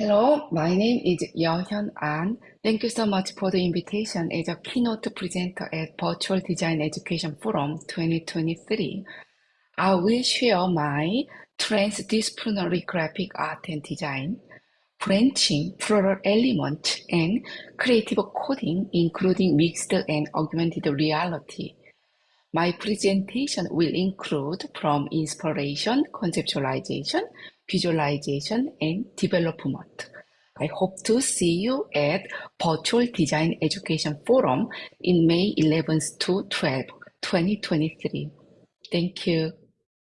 Hello, my name is Yeohyun Ahn. Thank you so much for the invitation as a keynote presenter at Virtual Design Education Forum 2023. I will share my transdisciplinary graphic art and design, branching plural element, and creative coding, including mixed and augmented reality. My presentation will include from inspiration, conceptualization, visualization, and development. I hope to see you at Virtual Design Education Forum in May 11th to 12, 2023. Thank you.